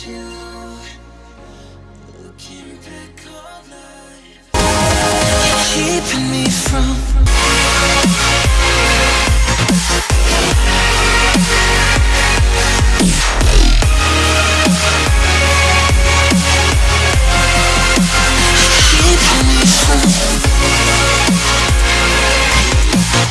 you looking back.